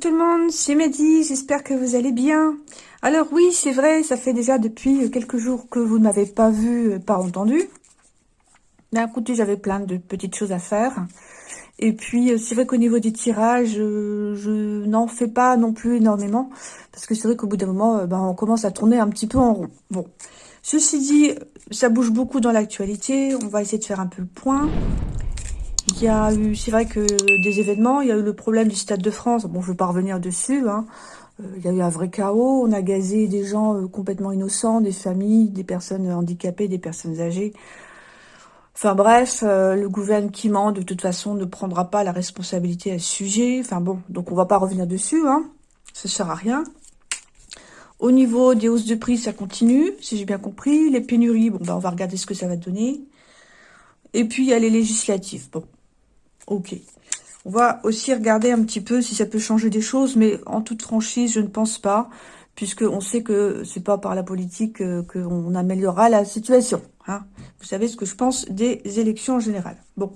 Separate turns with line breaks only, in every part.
Tout le monde, c'est Mehdi, j'espère que vous allez bien. Alors oui, c'est vrai, ça fait déjà depuis quelques jours que vous ne m'avez pas vu, euh, pas entendu. D'un côté, j'avais plein de petites choses à faire. Et puis, euh, c'est vrai qu'au niveau des tirages, euh, je n'en fais pas non plus énormément. Parce que c'est vrai qu'au bout d'un moment, ben, on commence à tourner un petit peu en rond. Bon, ceci dit, ça bouge beaucoup dans l'actualité. On va essayer de faire un peu le point. Il y a eu, c'est vrai que des événements, il y a eu le problème du Stade de France. Bon, je ne veux pas revenir dessus. Hein. Euh, il y a eu un vrai chaos. On a gazé des gens euh, complètement innocents, des familles, des personnes handicapées, des personnes âgées. Enfin bref, euh, le gouvernement, de toute façon, ne prendra pas la responsabilité à ce sujet. Enfin bon, donc on va pas revenir dessus. Hein. Ça sert à rien. Au niveau des hausses de prix, ça continue, si j'ai bien compris. Les pénuries, bon, ben, on va regarder ce que ça va donner. Et puis, il y a les législatives. Bon, Ok. On va aussi regarder un petit peu si ça peut changer des choses, mais en toute franchise, je ne pense pas, puisqu'on sait que c'est pas par la politique euh, qu'on améliorera la situation. Hein. Vous savez ce que je pense des élections en général. Bon.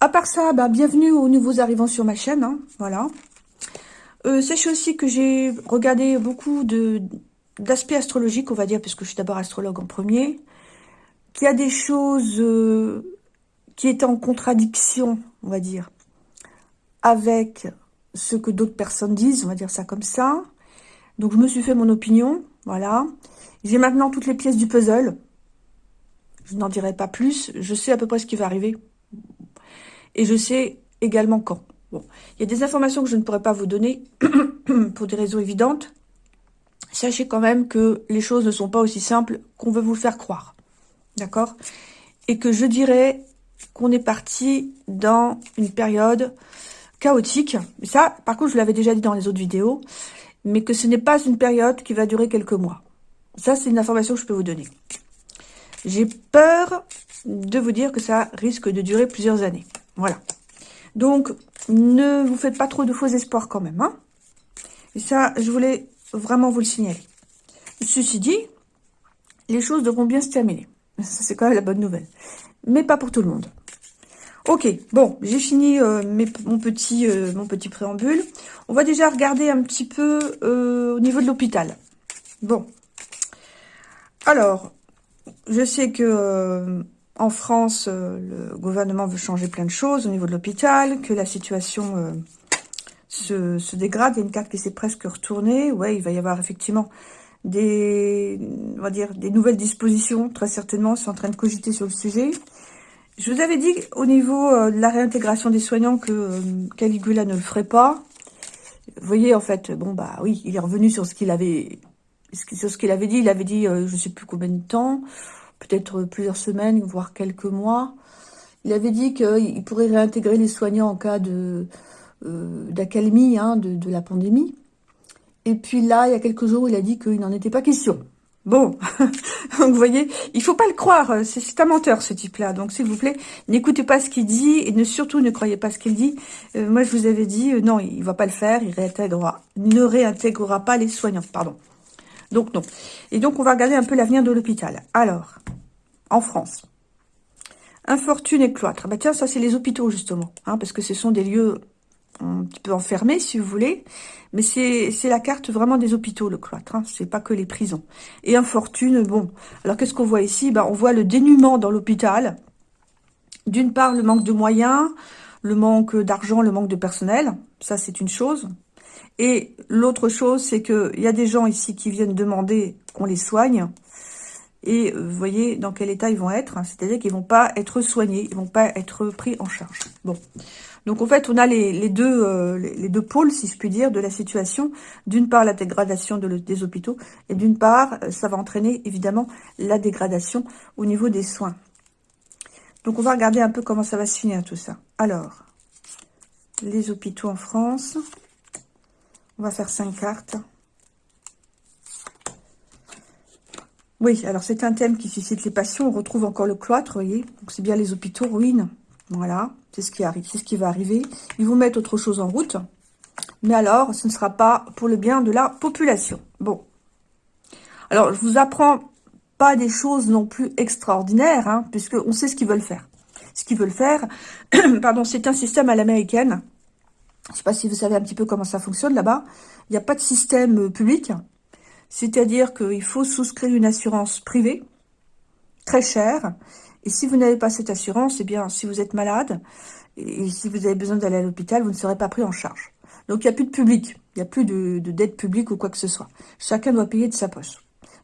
À part ça, bah, bienvenue aux nouveaux arrivants sur ma chaîne. Hein. voilà. Euh, sachez aussi que j'ai regardé beaucoup d'aspects astrologiques, on va dire, puisque je suis d'abord astrologue en premier, qu'il y a des choses euh, qui est en contradiction, on va dire, avec ce que d'autres personnes disent, on va dire ça comme ça. Donc je me suis fait mon opinion, voilà. J'ai maintenant toutes les pièces du puzzle. Je n'en dirai pas plus. Je sais à peu près ce qui va arriver. Et je sais également quand. Bon, il y a des informations que je ne pourrais pas vous donner pour des raisons évidentes. Sachez quand même que les choses ne sont pas aussi simples qu'on veut vous faire croire. D'accord? Et que je dirais qu'on est parti dans une période chaotique. Ça, par contre, je l'avais déjà dit dans les autres vidéos, mais que ce n'est pas une période qui va durer quelques mois. Ça, c'est une information que je peux vous donner. J'ai peur de vous dire que ça risque de durer plusieurs années. Voilà. Donc, ne vous faites pas trop de faux espoirs quand même. Hein Et ça, je voulais vraiment vous le signaler. Ceci dit, les choses devront bien se terminer. Ça, c'est quand même la bonne nouvelle mais pas pour tout le monde. Ok, bon, j'ai fini euh, mon, petit, euh, mon petit préambule. On va déjà regarder un petit peu euh, au niveau de l'hôpital. Bon. Alors, je sais que en France, le gouvernement veut changer plein de choses au niveau de l'hôpital, que la situation se, dégrade. Il y a une carte qui s'est presque retournée. Ouais, il va y avoir effectivement des, on va dire, des nouvelles dispositions, très certainement, c'est en train de cogiter sur le sujet. Je vous avais dit au niveau euh, de la réintégration des soignants que euh, Caligula ne le ferait pas. Vous voyez, en fait, bon, bah oui, il est revenu sur ce qu'il avait, dit. Il avait dit, euh, je ne sais plus combien de temps, peut-être plusieurs semaines, voire quelques mois. Il avait dit qu'il pourrait réintégrer les soignants en cas de d'accalmie hein, de la pandémie. Et puis là, il y a quelques jours, il a dit qu'il n'en était pas question. Bon, donc vous voyez, il faut pas le croire, c'est un menteur ce type-là. Donc s'il vous plaît, n'écoutez pas ce qu'il dit et surtout ne croyez pas ce qu'il dit. Euh, moi je vous avais dit, euh, non, il va pas le faire, il réintégrera, ne réintégrera pas les soignants, pardon. Donc non. Et donc on va regarder un peu l'avenir de l'hôpital. Alors, en France, infortune et cloître. Bah tiens, ça c'est les hôpitaux justement, hein, parce que ce sont des lieux un petit peu enfermé, si vous voulez. Mais c'est la carte vraiment des hôpitaux, le cloître. Hein. C'est pas que les prisons. Et infortune, bon. Alors, qu'est-ce qu'on voit ici? Ben, On voit le dénuement dans l'hôpital. D'une part, le manque de moyens, le manque d'argent, le manque de personnel. Ça, c'est une chose. Et l'autre chose, c'est qu'il y a des gens ici qui viennent demander qu'on les soigne. Et euh, vous voyez dans quel état ils vont être. Hein. C'est-à-dire qu'ils vont pas être soignés, ils vont pas être pris en charge. Bon. Donc en fait, on a les, deux, euh, les, deux pôles, si je puis dire, de la situation. D'une part, la dégradation des hôpitaux, et d'une part, euh, ça va entraîner évidemment la dégradation au niveau des soins. Donc on va regarder un peu comment ça va se finir tout ça. Alors, les hôpitaux en France. On va faire cinq cartes. Oui, alors c'est un thème qui suscite les passions. On retrouve encore le cloître, vous voyez. Donc c'est bien les hôpitaux ruines. Voilà, c'est ce qui arrive, c'est ce qui va arriver. Ils vont mettre autre chose en route. Mais alors, ce ne sera pas pour le bien de la population. Bon. Alors, je vous apprends pas des choses non plus extraordinaires, hein, puisqu'on sait ce qu'ils veulent faire. Ce qu'ils veulent faire, pardon, c'est un système à l'américaine. Je ne sais pas si vous savez un petit peu comment ça fonctionne là-bas. Il n'y a pas de système euh, public. C'est-à-dire qu'il faut souscrire une assurance privée, très chère. Et si vous n'avez pas cette assurance, eh bien, si vous êtes malade, et si vous avez besoin d'aller à l'hôpital, vous ne serez pas pris en charge. Donc, il n'y a plus de public. Il n'y a plus de, de dette publique ou quoi que ce soit. Chacun doit payer de sa poche.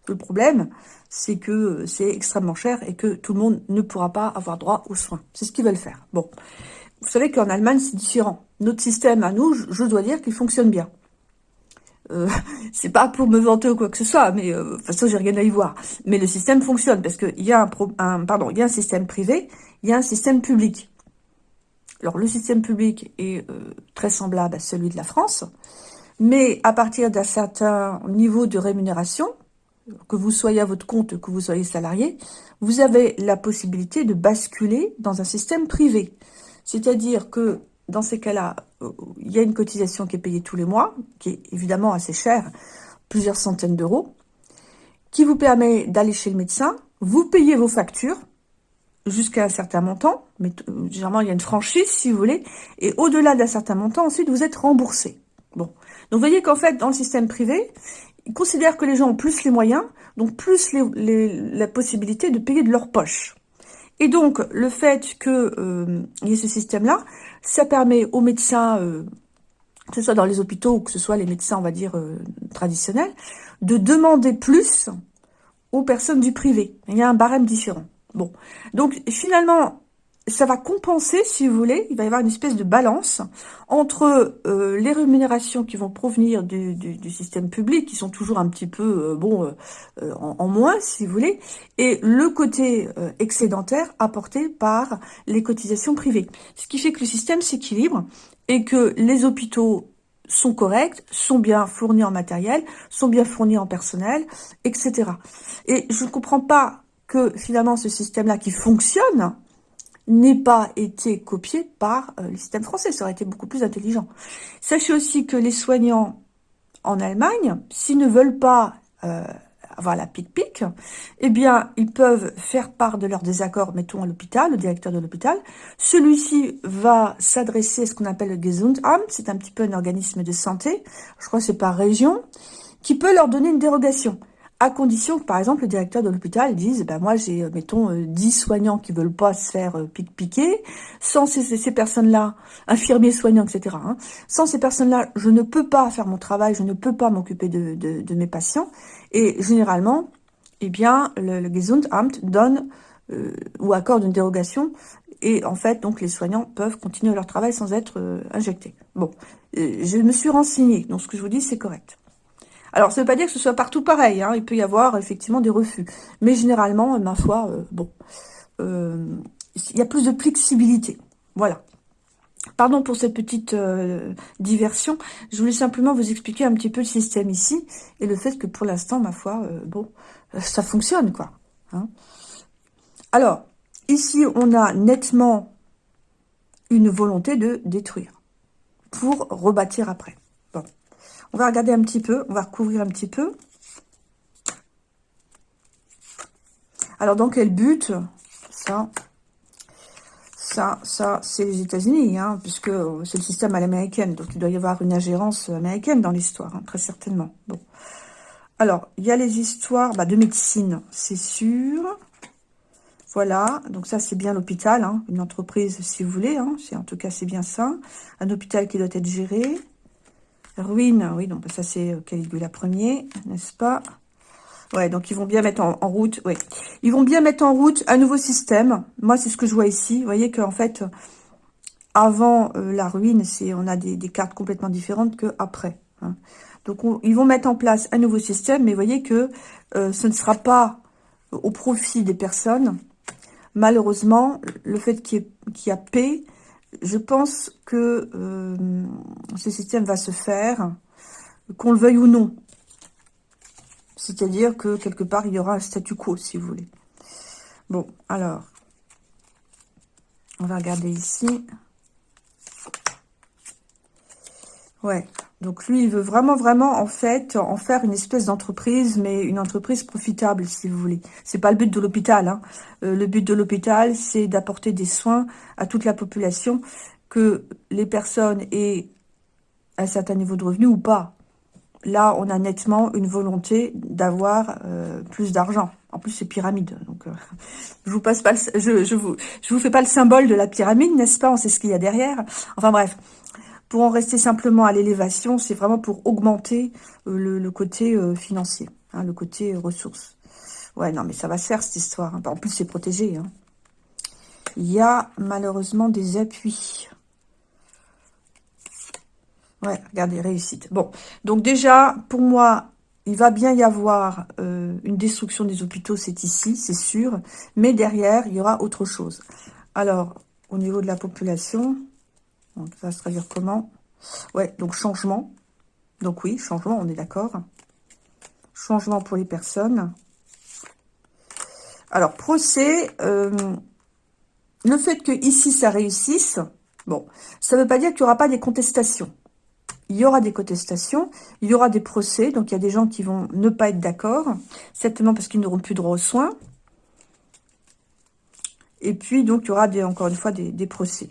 Le problème, c'est que euh, c'est extrêmement cher et que tout le monde ne pourra pas avoir droit aux soins. C'est ce qu'ils veulent faire. Bon, vous savez qu'en Allemagne, c'est différent. Notre système à nous, je dois dire qu'il fonctionne bien. Euh, c'est pas pour me vanter ou quoi que ce soit, mais euh, de toute façon, j'ai rien à y voir. Mais le système fonctionne parce qu'il y, a un, pardon, il y a un système privé, il y a un système public. Alors, le système public est très semblable à celui de la France, mais à partir d'un certain niveau de rémunération, que vous soyez à votre compte, que vous soyez salarié, vous avez la possibilité de basculer dans un système privé. C'est-à-dire que dans ces cas-là, euh, il y a une cotisation qui est payée tous les mois, qui est évidemment assez chère, plusieurs centaines d'euros, qui vous permet d'aller chez le médecin, vous payez vos factures jusqu'à un certain montant, mais généralement il y a une franchise si vous voulez, et au-delà d'un certain montant, ensuite vous êtes remboursé. Bon, donc vous voyez qu'en fait dans le système privé, ils considèrent que les gens ont plus les moyens, donc plus la possibilité de payer de leur poche. Et donc, le fait qu'il euh, y ait ce système-là, ça permet aux médecins, euh, que ce soit dans les hôpitaux ou que ce soit les médecins, on va dire, euh, traditionnels, de demander plus aux personnes du privé. Il y a un barème différent. Bon, donc finalement, ça va compenser, si vous voulez, il va y avoir une espèce de balance entre euh, les rémunérations qui vont provenir du, système public, qui sont toujours un petit peu, euh, bon, euh, en, moins, si vous voulez, et le côté excédentaire apporté par les cotisations privées. Ce qui fait que le système s'équilibre et que les hôpitaux sont corrects, sont bien fournis en matériel, sont bien fournis en personnel, etc. Et je ne comprends pas que finalement ce système-là qui fonctionne, n'ait pas été copié par euh, le système français. Ça aurait été beaucoup plus intelligent. Sachez aussi que les soignants en Allemagne, s'ils ne veulent pas euh, avoir la pic-pic, eh bien, ils peuvent faire part de leur désaccord, mettons, à l'hôpital, au directeur de l'hôpital. Celui-ci va s'adresser à ce qu'on appelle le Gesundheitsamt, c'est un petit peu un organisme de santé, je crois que c'est par région, qui peut leur donner une dérogation à condition que, par exemple, le directeur de l'hôpital dise, ben moi j'ai, euh, mettons, 10 euh, soignants qui veulent pas se faire euh, pique-piquer, sans ces, personnes-là, infirmiers, soignants, etc., hein, sans ces personnes-là, je ne peux pas faire mon travail, je ne peux pas m'occuper de, mes patients, et généralement, eh bien, le, le Gesundheitsamt donne ou accorde une dérogation, et en fait, donc, les soignants peuvent continuer leur travail sans être injectés. Bon, je me suis renseignée, donc ce que je vous dis, c'est correct. Alors, ça ne veut pas dire que ce soit partout pareil. Hein. Il peut y avoir effectivement des refus. Mais généralement, ma foi, euh, bon, euh, il y a plus de flexibilité. Voilà. Pardon pour cette petite euh, diversion. Je voulais simplement vous expliquer un petit peu le système ici et le fait que pour l'instant, ma foi, bon, ça fonctionne, quoi. Hein. Alors, ici, on a nettement une volonté de détruire pour rebâtir après. On va regarder un petit peu, on va recouvrir un petit peu. Alors, dans quel but Ça, ça, ça, c'est les États-Unis, hein, puisque c'est le système à l'américaine. Donc, il doit y avoir une ingérence américaine dans l'histoire, hein, très certainement. Bon. Alors, il y a les histoires bah, de médecine, c'est sûr. Voilà, donc ça, c'est bien l'hôpital, hein, une entreprise, si vous voulez. Hein, en tout cas, c'est bien ça. Un hôpital qui doit être géré. Ruine, oui, donc ça c'est euh, Caligula Ier, n'est-ce pas? Ouais, donc ils vont bien mettre en, route, ouais. Ils vont bien mettre en route un nouveau système. Moi, c'est ce que je vois ici. Vous voyez qu'en fait, avant euh, la ruine, c'est on a des, cartes complètement différentes que après. Hein. Donc, ils vont mettre en place un nouveau système, mais vous voyez que euh, ce ne sera pas au profit des personnes. Malheureusement, le fait qu'il y, ait a paix, je pense que euh, ce système va se faire, qu'on le veuille ou non. C'est-à-dire que quelque part, il y aura un statu quo, si vous voulez. Bon, alors, on va regarder ici. Ouais, donc lui, il veut vraiment, vraiment, en fait, en faire une espèce d'entreprise, mais une entreprise profitable, si vous voulez. C'est pas le but de l'hôpital. Hein. Euh, le but de l'hôpital, c'est d'apporter des soins à toute la population, que les personnes aient un certain niveau de revenu ou pas. Là, on a nettement une volonté d'avoir euh, plus d'argent. En plus, c'est pyramide. Donc, euh, je vous passe pas, je, je vous, je vous fais pas le symbole de la pyramide, n'est-ce pas? On sait ce qu'il y a derrière. Enfin bref, pour en rester simplement à l'élévation, c'est vraiment pour augmenter euh, le, côté financier, hein, le côté ressources. Ouais, non, mais ça va se faire cette histoire. Hein. En plus, c'est protégé. Hein. Il y a malheureusement des appuis. Ouais, regardez, réussite. Bon, donc déjà, pour moi, il va bien y avoir euh, une destruction des hôpitaux, c'est ici, c'est sûr. Mais derrière, il y aura autre chose. Alors, au niveau de la population, ça va se traduire comment? Ouais, donc changement. Donc oui, changement, on est d'accord. Changement pour les personnes. Alors, procès, euh, le fait que ici ça réussisse, bon, ça ne veut pas dire qu'il n'y aura pas des contestations il y aura des contestations, il y aura des procès, donc il y a des gens qui vont ne pas être d'accord, certainement parce qu'ils n'auront plus droit aux soins. Et puis, donc, il y aura, encore une fois, des, procès.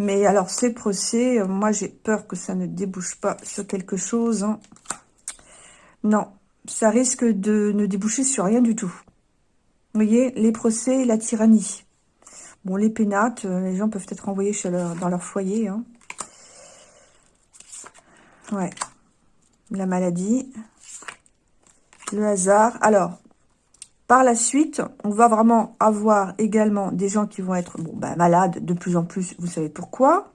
Mais alors, ces procès, euh, moi, j'ai peur que ça ne débouche pas sur quelque chose. Hein. Non, ça risque de ne déboucher sur rien du tout. Vous voyez, les procès, la tyrannie. Bon, les pénates, euh, les gens peuvent être envoyés dans leur foyer. Hein. Ouais. La maladie. Le hasard. Alors, par la suite, on va vraiment avoir également des gens qui vont être bah, malades de plus en plus. Vous savez pourquoi?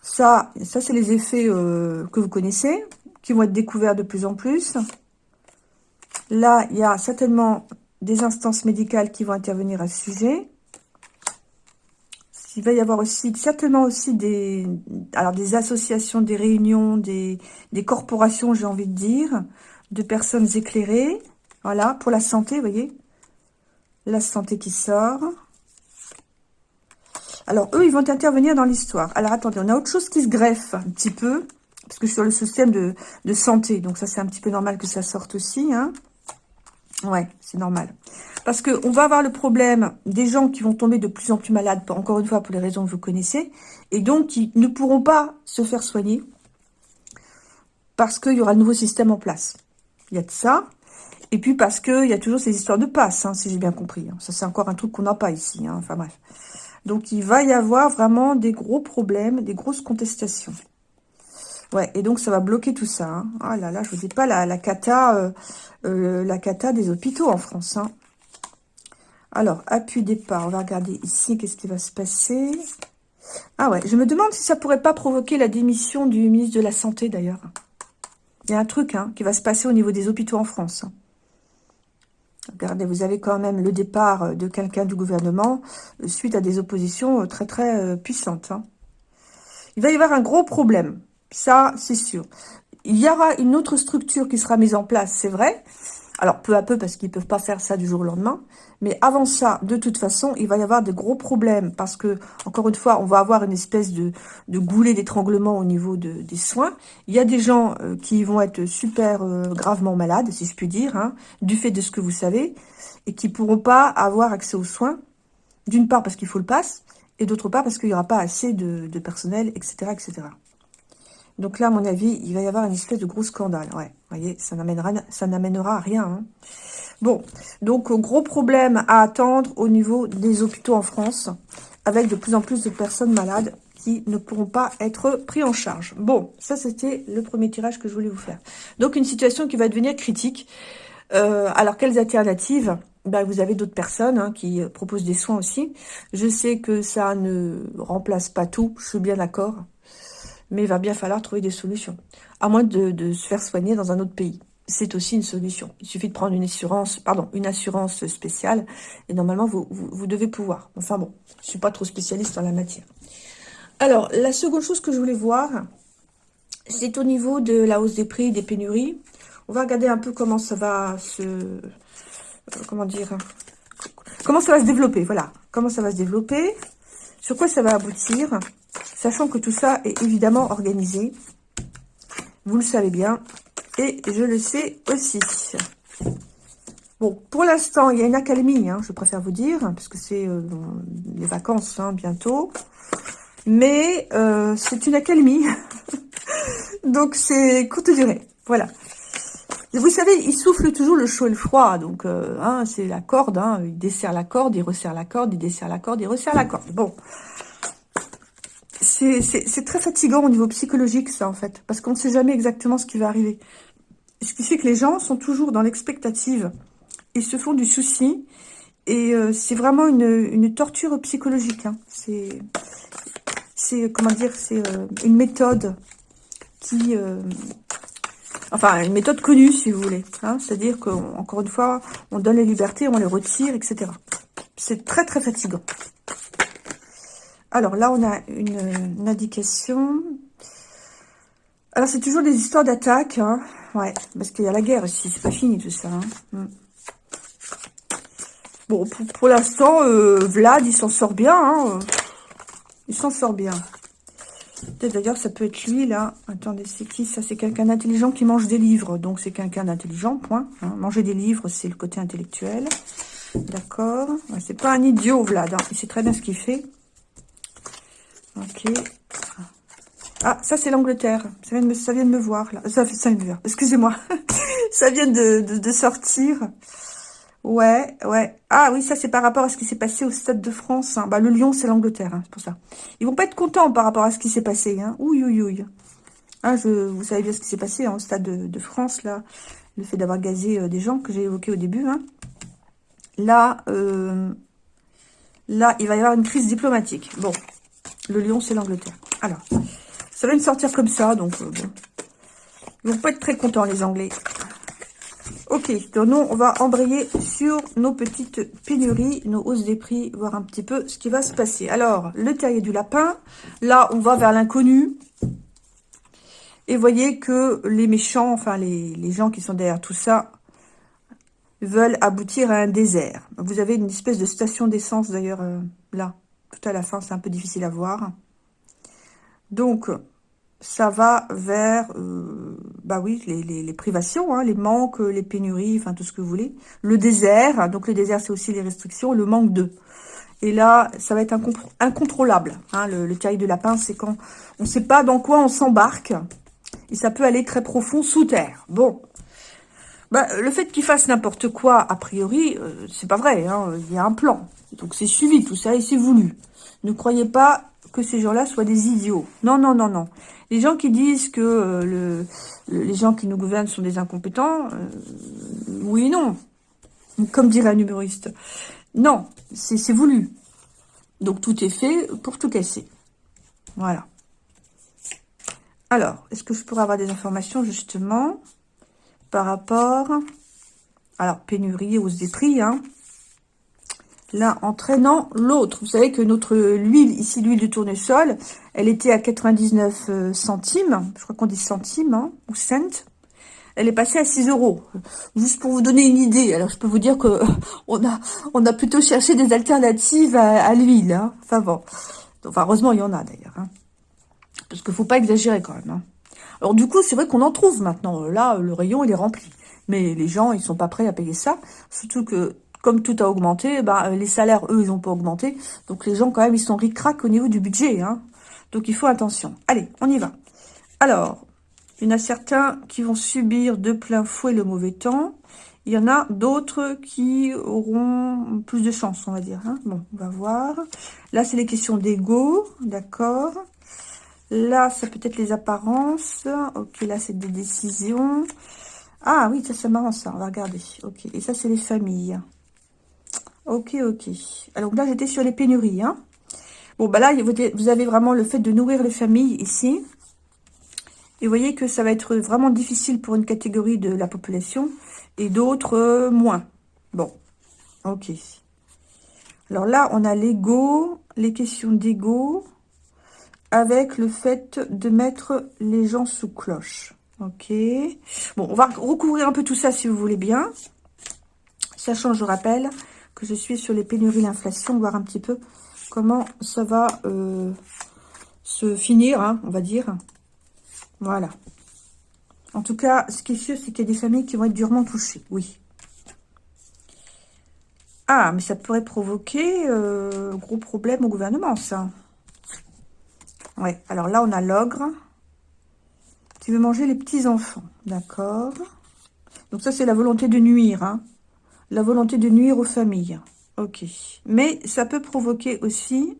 Ça, c'est les effets euh, que vous connaissez, qui vont être découverts de plus en plus. Là, il y a certainement des instances médicales qui vont intervenir à ce sujet. Il va y avoir aussi, certainement aussi des, associations, des réunions, des corporations, j'ai envie de dire, de personnes éclairées. Voilà, pour la santé, vous voyez. La santé qui sort. Alors, eux, ils vont intervenir dans l'histoire. Alors, attendez, on a autre chose qui se greffe un petit peu. Parce que sur le système de, santé, donc ça, c'est un petit peu normal que ça sorte aussi. Hein. Ouais, c'est normal. Parce qu'on va avoir le problème des gens qui vont tomber de plus en plus malades, encore une fois, pour les raisons que vous connaissez, et donc qui ne pourront pas se faire soigner parce qu'il y aura un nouveau système en place. Il y a de ça. Et puis parce qu'il y a toujours ces histoires de passe, hein, si j'ai bien compris. Hein. Ça, c'est encore un truc qu'on n'a pas ici. Hein. Enfin bref. Donc, il va y avoir vraiment des gros problèmes, des grosses contestations. Ouais, et donc ça va bloquer tout ça. Ah là là, je vous dis pas la, cata, euh, euh, la cata des hôpitaux en France. Alors, appui départ, on va regarder ici, qu'est-ce qui va se passer Ah ouais, je me demande si ça pourrait pas provoquer la démission du ministre de la Santé, d'ailleurs. Il y a un truc hein, qui va se passer au niveau des hôpitaux en France. Regardez, vous avez quand même le départ de quelqu'un du gouvernement euh, suite à des oppositions très très puissantes. Il va y avoir un gros problème. Ça, c'est sûr. Il y aura une autre structure qui sera mise en place, c'est vrai. Alors, peu à peu, parce qu'ils ne peuvent pas faire ça du jour au lendemain. Mais avant ça, de toute façon, il va y avoir de gros problèmes. Parce que, encore une fois, on va avoir une espèce de, de goulet d'étranglement au niveau de, des soins. Il y a des gens euh, qui vont être super euh, gravement malades, si je puis dire, hein, du fait de ce que vous savez, et qui pourront pas avoir accès aux soins. D'une part, parce qu'il faut le pass, et d'autre part, parce qu'il n'y aura pas assez de, de personnel, etc., etc. Donc là, à mon avis, il va y avoir une espèce de gros scandale. Ouais, vous voyez, ça n'amènera rien. Hein. Bon, donc gros problème à attendre au niveau des hôpitaux en France, avec de plus en plus de personnes malades qui ne pourront pas être pris en charge. Bon, ça c'était le premier tirage que je voulais vous faire. Donc une situation qui va devenir critique. Euh, alors quelles alternatives? Ben, Vous avez d'autres personnes hein, qui proposent des soins aussi. Je sais que ça ne remplace pas tout, je suis bien d'accord mais il va bien falloir trouver des solutions. À moins de, se faire soigner dans un autre pays. C'est aussi une solution. Il suffit de prendre une assurance, pardon, une assurance spéciale, et normalement, vous, devez pouvoir. Enfin bon, je suis pas trop spécialiste dans la matière. Alors, la seconde chose que je voulais voir, c'est au niveau de la hausse des prix, des pénuries. On va regarder un peu comment ça va se... Euh, comment dire Comment ça va se développer, voilà. Comment ça va se développer Sur quoi ça va aboutir Sachant que tout ça est évidemment organisé. Vous le savez bien. Et je le sais aussi. Bon, pour l'instant, il y a une accalmie, hein, je préfère vous dire, parce que c'est euh, les vacances hein, bientôt. Mais euh, c'est une accalmie. donc c'est courte durée. Voilà. Vous savez, il souffle toujours le chaud et le froid. Donc, euh, hein, c'est la corde. Il desserre la corde, il resserre la corde, il desserre la corde, il resserre la corde. Bon. C'est très fatigant au niveau psychologique, ça, en fait. Parce qu'on ne sait jamais exactement ce qui va arriver. Ce qui fait que les gens sont toujours dans l'expectative. Ils se font du souci. Et euh, c'est vraiment une, torture psychologique. Hein. C'est, comment dire, c'est euh, une méthode qui... Euh, enfin, une méthode connue, si vous voulez. Hein. C'est-à-dire qu'encore une fois, on donne les libertés, on les retire, etc. C'est très, très fatigant. Alors là, on a une, indication. Alors, c'est toujours des histoires d'attaque. Hein. Ouais, parce qu'il y a la guerre ici. C'est pas fini tout ça. Mm. Bon, pour, l'instant, euh, Vlad, il s'en sort bien. Hein. Il s'en sort bien. D'ailleurs, ça peut être lui, là. Attendez, c'est qui ça? C'est quelqu'un d'intelligent qui mange des livres. Donc, c'est quelqu'un d'intelligent, point. Hein. Manger des livres, c'est le côté intellectuel. D'accord. c'est pas un idiot, Vlad. Hein. Il sait très bien ce qu'il fait. Ok. Ah, ça, c'est l'Angleterre. Ça, vient de me, voir, là. Ça, ça vient de me. Excusez-moi. ça vient de, sortir. Ouais, ouais. Ah oui, ça c'est par rapport à ce qui s'est passé au Stade de France. Hein. Bah, le Lyon, c'est l'Angleterre, hein, c'est pour ça. Ils vont pas être contents par rapport à ce qui s'est passé. Hein. Ouh, ouh, ouh. Ah, je, vous savez bien ce qui s'est passé hein, au Stade de, France, là. Le fait d'avoir gazé euh, des gens que j'ai évoqué au début. Là, euh, là, il va y avoir une crise diplomatique. Bon, le Lyon, c'est l'Angleterre. Alors, ça va me sortir comme ça, donc euh, bon. Ils vont pas être très contents, les Anglais. Ok, donc nous, on va embrayer sur nos petites pénuries, nos hausses des prix, voir un petit peu ce qui va se passer. Alors, le terrier du lapin, là, on va vers l'inconnu. Et voyez que les méchants, enfin, les, gens qui sont derrière tout ça, veulent aboutir à un désert. Vous avez une espèce de station d'essence, d'ailleurs, euh, là, tout à la fin, c'est un peu difficile à voir. Donc, ça va vers, euh, bah les, privations, hein, les manques, les pénuries, enfin tout ce que vous voulez. Le désert, donc le désert c'est aussi les restrictions, le manque d'eux. Et là, ça va être incontrôlable. Hein, le, le de lapin, c'est quand on ne sait pas dans quoi on s'embarque. Et ça peut aller très profond sous terre. Bon. Bah, le fait qu'il fasse n'importe quoi, a priori, euh, c'est pas vrai. Hein, il y a un plan. Donc c'est suivi tout ça et c'est voulu. Ne croyez pas que ces gens-là soient des idiots. Non, non, non, non. Les gens qui disent que euh, le, les gens qui nous gouvernent sont des incompétents, euh, oui et non. Comme dirait un humoriste. Non, c'est voulu. Donc tout est fait pour tout casser. Voilà. Alors, est-ce que je pourrais avoir des informations justement par rapport... Alors, pénurie, hausse des prix, hein l'un entraînant l'autre. Vous savez que notre huile, ici l'huile de tournesol, elle était à 99 euh, centimes, je crois qu'on dit centimes, hein, ou cents. Elle est passée à 6 euros. Juste pour vous donner une idée, alors je peux vous dire que on a, on a plutôt cherché des alternatives à, l'huile. Hein. Enfin bon, heureusement il y en a d'ailleurs. Hein. Parce qu'il faut pas exagérer quand même. Alors du coup, c'est vrai qu'on en trouve maintenant. Là, le rayon, il est rempli. Mais les gens, ils sont pas prêts à payer ça. Surtout que comme tout a augmenté, bah, les salaires, eux, ils n'ont pas augmenté. Donc les gens, quand même, ils sont ric au niveau du budget. Hein. Donc il faut attention. Allez, on y va. Alors, il y en a certains qui vont subir de plein fouet le mauvais temps. Il y en a d'autres qui auront plus de chance, on va dire. Hein. Bon, on va voir. Là, c'est les questions d'ego, d'accord. Là, ça peut être les apparences. Ok, là, c'est des décisions. Ah oui, ça c'est marrant ça, on va regarder. Ok, et ça c'est les familles. Ok, ok. Alors là, j'étais sur les pénuries. Hein. Bon, bah là, vous avez vraiment le fait de nourrir les familles ici. Et vous voyez que ça va être vraiment difficile pour une catégorie de la population et d'autres euh, moins. Bon, ok. Alors là, on a l'ego, les questions d'ego, avec le fait de mettre les gens sous cloche. Ok. Bon, on va recouvrir un peu tout ça si vous voulez bien. Sachant, je rappelle, que je suis sur les pénuries, l'inflation, voir un petit peu comment ça va euh, se finir, hein, on va dire. Voilà. En tout cas, ce qui est sûr, c'est qu'il y a des familles qui vont être durement touchées, oui. Ah, mais ça pourrait provoquer euh, gros problème au gouvernement, ça. Ouais, alors là, on a l'ogre qui veut manger les petits-enfants. D'accord Donc ça, c'est la volonté de nuire. Hein. La volonté de nuire aux familles. Ok. Mais ça peut provoquer aussi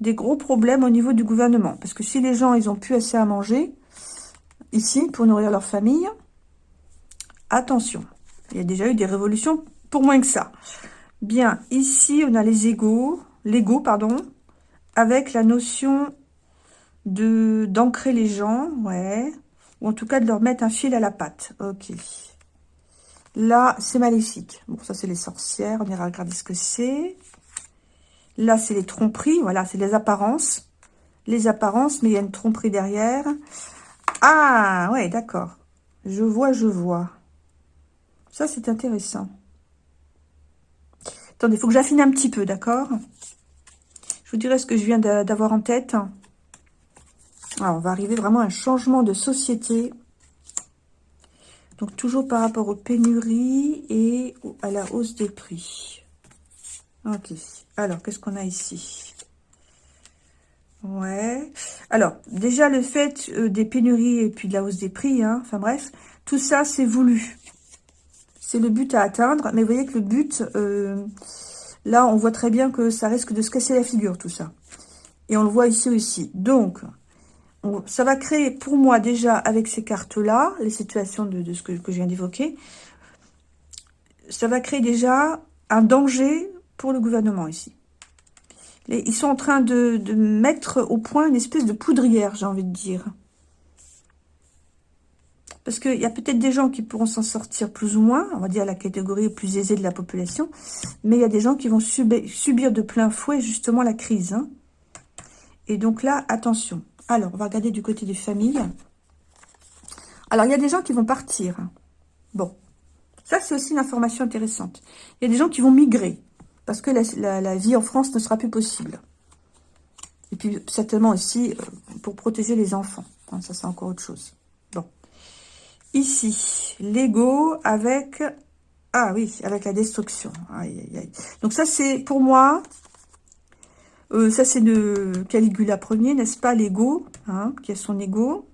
des gros problèmes au niveau du gouvernement. Parce que si les gens, ils ont plus assez à manger, ici, pour nourrir leur famille, attention. Il y a déjà eu des révolutions pour moins que ça. Bien, ici, on a les égaux, l'ego, pardon, avec la notion d'ancrer les gens, ouais, ou en tout cas de leur mettre un fil à la patte. Ok. Là, c'est maléfique. Bon, ça, c'est les sorcières. On ira regarder ce que c'est. Là, c'est les tromperies. Voilà, c'est les apparences. Les apparences, mais il y a une tromperie derrière. Ah, ouais, d'accord. Je vois, je vois. Ça, c'est intéressant. Attendez, il faut que j'affine un petit peu, d'accord? Je vous dirai ce que je viens d'avoir en tête. Alors, on va arriver vraiment à un changement de société. Donc, toujours par rapport aux pénuries et à la hausse des prix. Ok. Alors, qu'est-ce qu'on a ici? Ouais. Alors, déjà, le fait euh, des pénuries et puis de la hausse des prix, hein, enfin bref, tout ça, c'est voulu. C'est le but à atteindre. Mais vous voyez que le but, euh, là, on voit très bien que ça risque de se casser la figure, tout ça. Et on le voit ici aussi. Donc, ça va créer pour moi déjà avec ces cartes-là, les situations de, ce que, je viens d'évoquer, ça va créer déjà un danger pour le gouvernement ici. ils sont en train de, mettre au point une espèce de poudrière, j'ai envie de dire. Parce qu'il y a peut-être des gens qui pourront s'en sortir plus ou moins, on va dire la catégorie plus aisée de la population, mais il y a des gens qui vont subir, de plein fouet justement la crise. Hein. Et donc là, attention. Alors, on va regarder du côté des familles. Alors, il y a des gens qui vont partir. Bon, ça, c'est aussi une information intéressante. Il y a des gens qui vont migrer, parce que la, vie en France ne sera plus possible. Et puis, certainement aussi, euh, pour protéger les enfants. Hein, ça, c'est encore autre chose. Bon. Ici, l'ego avec... Ah oui, avec la destruction. Aïe, aïe, aïe. Donc ça, c'est pour moi euh, ça, c'est de Caligula Ier, n'est-ce pas, l'ego, hein, qui a son ego.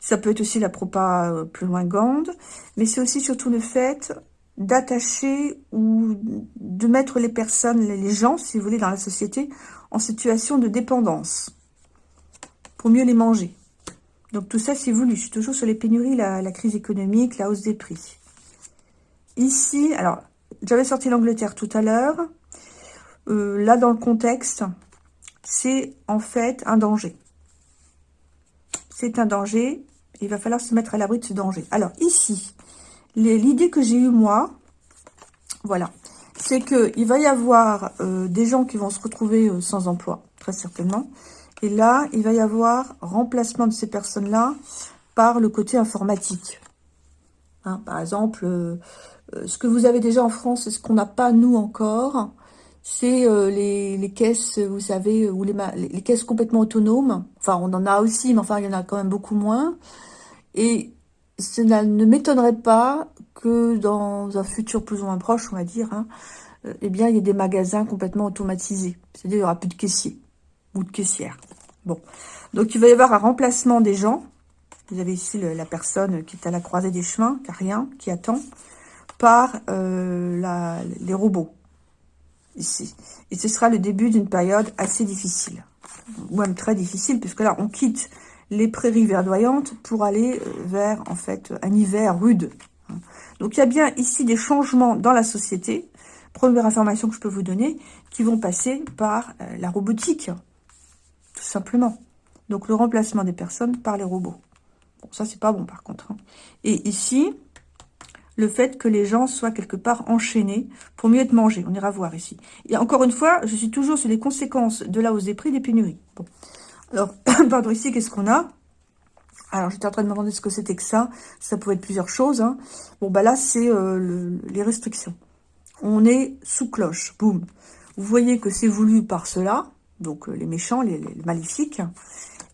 Ça peut être aussi la propa euh, plus loin Gande, mais c'est aussi surtout le fait d'attacher ou de mettre les personnes, les gens, si vous voulez, dans la société, en situation de dépendance, pour mieux les manger. Donc tout ça, c'est voulu. Je suis toujours sur les pénuries, la, la crise économique, la hausse des prix. Ici, alors, j'avais sorti l'Angleterre tout à l'heure. Euh, là, dans le contexte, c'est en fait un danger. C'est un danger. Il va falloir se mettre à l'abri de ce danger. Alors, ici, l'idée que j'ai eue, moi, voilà, c'est qu'il va y avoir euh, des gens qui vont se retrouver euh, sans emploi, très certainement. Et là, il va y avoir remplacement de ces personnes-là par le côté informatique. Hein, par exemple, ce que vous avez déjà en France et ce qu'on n'a pas, nous, encore, c'est euh, les, caisses, vous savez, ou les, les, caisses complètement autonomes. Enfin, on en a aussi, mais enfin, il y en a quand même beaucoup moins. Et cela ne m'étonnerait pas que dans un futur plus ou moins proche, on va dire, hein, euh, eh bien, il y ait des magasins complètement automatisés. C'est-à-dire, il n'y aura plus de caissiers ou de caissières. Bon. Donc, il va y avoir un remplacement des gens. Vous avez ici la personne qui est à la croisée des chemins, qui n'a rien, qui attend, par euh, les robots Et ce sera le début d'une période assez difficile, ou même très difficile, puisque là, on quitte les prairies verdoyantes pour aller euh, vers, en fait, un hiver rude. Donc, il y a bien ici des changements dans la société, première information que je peux vous donner, qui vont passer par euh, la robotique, tout simplement. Donc, le remplacement des personnes par les robots. Bon, ça, c'est pas bon, par contre. Hein. Et ici, le fait que les gens soient quelque part enchaînés pour mieux être mangés. On ira voir ici. Et encore une fois, je suis toujours sur les conséquences de la hausse des prix des pénuries. Alors, pardon, ici, qu'est-ce qu'on a? Alors, j'étais en train de me demander ce que c'était que ça. Ça pouvait être plusieurs choses. Hein. Bon, bah là, c'est euh, les restrictions. On est sous cloche. Boum. Vous voyez que c'est voulu par cela, donc euh, les méchants, les, les, maléfiques,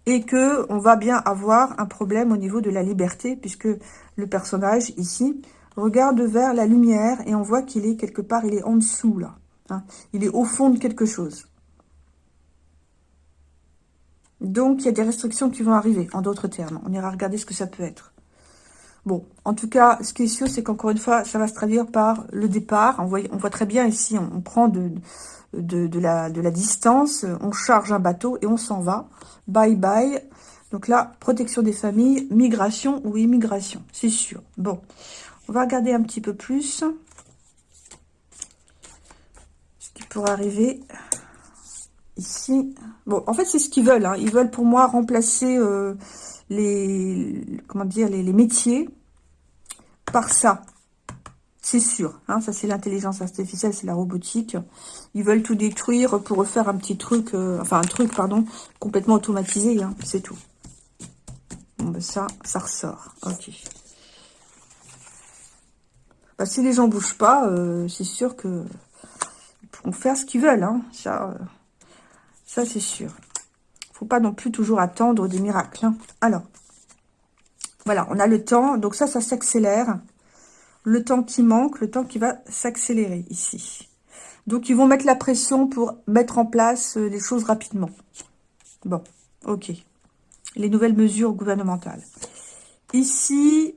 et que on va bien avoir un problème au niveau de la liberté, puisque le personnage ici regarde vers la lumière et on voit qu'il est quelque part, il est en dessous là. Hein. Il est au fond de quelque chose. Donc, il y a des restrictions qui vont arriver, en d'autres termes. On ira regarder ce que ça peut être. Bon, en tout cas, ce qui est sûr, c'est qu'encore une fois, ça va se traduire par le départ. On voit, très bien ici, on, prend de, de, la, de la distance, on charge un bateau et on s'en va. Bye bye. Donc là, protection des familles, migration ou immigration, c'est sûr. Bon, on va regarder un petit peu plus ce qui pourrait arriver ici. Bon, en fait, c'est ce qu'ils veulent. Hein. Ils veulent pour moi remplacer euh, les, comment dire, les, métiers par ça. C'est sûr. Hein. ça, c'est l'intelligence artificielle, c'est la robotique. Ils veulent tout détruire pour refaire un petit truc, euh, enfin un truc, pardon, complètement automatisé. Hein. c'est tout. Bon, ben ça, ça ressort. Ok. Bah, si les gens bougent pas, euh, c'est sûr que ils pourront faire ce qu'ils veulent. Ça, ça, c'est sûr. faut pas non plus toujours attendre des miracles. Hein. Alors, voilà, on a le temps. Donc ça, ça s'accélère. Le temps qui manque, le temps qui va s'accélérer ici. Donc, ils vont mettre la pression pour mettre en place euh, les choses rapidement. Bon, ok. Les nouvelles mesures gouvernementales. Ici,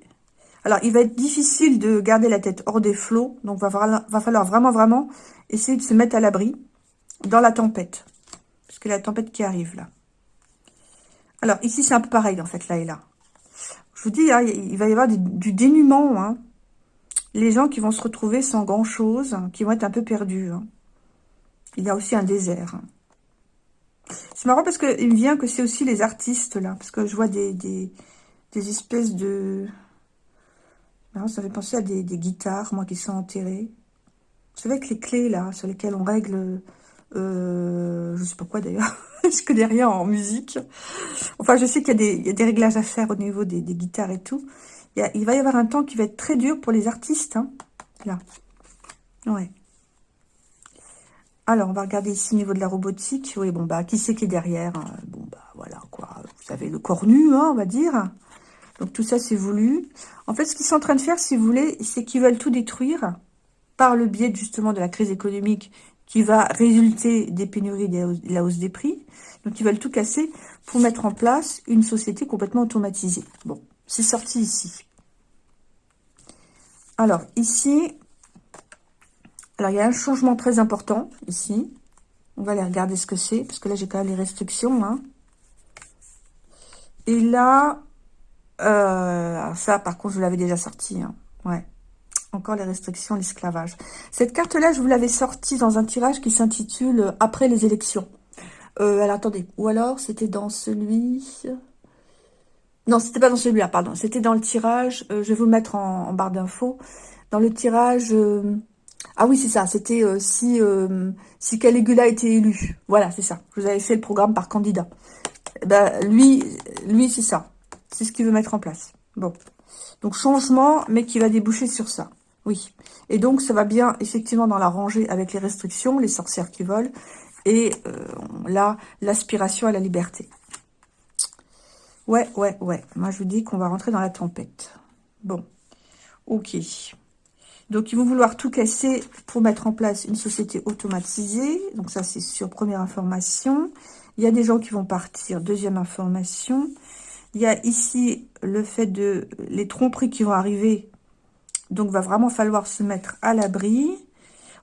alors, il va être difficile de garder la tête hors des flots. Donc, va, va falloir vraiment, vraiment essayer de se mettre à l'abri dans la tempête parce que la tempête qui arrive là. Alors, ici, c'est un peu pareil, en fait, là et là. Je vous dis, hein, il va y avoir du, dénuement. Hein. Les gens qui vont se retrouver sans grand-chose, hein, qui vont être un peu perdus. Il y a aussi un désert. C'est marrant parce qu'il me vient que c'est aussi les artistes, là. Parce que je vois des, espèces de... ça fait penser à des, des, guitares, moi, qui sont enterrées. Vous savez, avec les clés, là, sur lesquelles on règle euh, je sais pas quoi d'ailleurs. je connais rien en musique. Enfin, je sais qu'il y, a des réglages à faire au niveau des, guitares et tout. Il, va y avoir un temps qui va être très dur pour les artistes. Hein. Là. Ouais. Alors, on va regarder ici au niveau de la robotique. Oui, bon, bah, qui c'est qui est derrière hein? Bon, bah, voilà, quoi. Vous avez le corps nu, hein, on va dire. Donc, tout ça, c'est voulu. En fait, ce qu'ils sont en train de faire, si vous voulez, c'est qu'ils veulent tout détruire par le biais, justement, de la crise économique qui va résulter des pénuries de la hausse des prix. Donc, ils veulent tout casser pour mettre en place une société complètement automatisée. Bon, c'est sorti ici. Alors, ici, alors il y a un changement très important ici. On va aller regarder ce que c'est, parce que là, j'ai quand même les restrictions. Hein. Et là, euh, ça, par contre, je l'avais déjà sorti. Hein. Ouais encore les restrictions, l'esclavage. Cette carte-là, je vous l'avais sortie dans un tirage qui s'intitule euh, « Après les élections euh, Alors, attendez. Ou alors, c'était dans celui... Non, c'était pas dans celui-là, pardon. C'était dans le tirage. Euh, je vais vous le mettre en, barre d'infos. Dans le tirage... Ah oui, c'est ça. C'était si, si Caligula était élu. Voilà, c'est ça. Vous avais fait le programme par candidat. Eh ben, lui, lui c'est ça. C'est ce qu'il veut mettre en place. Bon. Donc, changement, mais qui va déboucher sur ça. Oui. Et donc, ça va bien, effectivement, dans la rangée avec les restrictions, les sorcières qui volent, et euh, là, l'aspiration à la liberté. Ouais, ouais, ouais. Moi, je vous dis qu'on va rentrer dans la tempête. Bon. Ok. Donc, ils vont vouloir tout casser pour mettre en place une société automatisée. Donc, ça, c'est sur première information. Il y a des gens qui vont partir. Deuxième information. Il y a ici le fait de les tromperies qui vont arriver donc, va vraiment falloir se mettre à l'abri.